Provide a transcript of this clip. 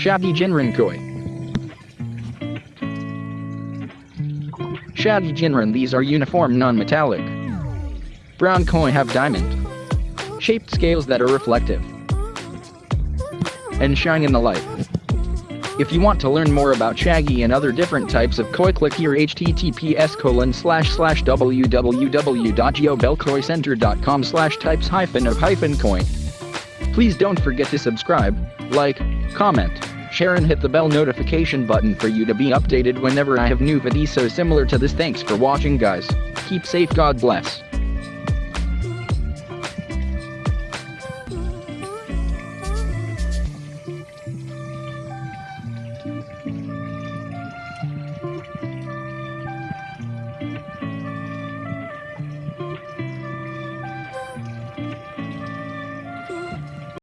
Chagoi Ginrin Koi. Chagoi Ginrin these are uniform non-metallic. Brown koi have diamond shaped scales that are reflective and shine in the light. If you want to learn more about Chagoi and other different types of koi click here https colon slash slash www.geobellkoicenter.com slash types hyphen of hyphen coin. Please don't forget to subscribe, like, comment, share and hit the bell notification button for you to be updated whenever I have new videos so similar to this. Thanks for watching guys. Keep safe God bless.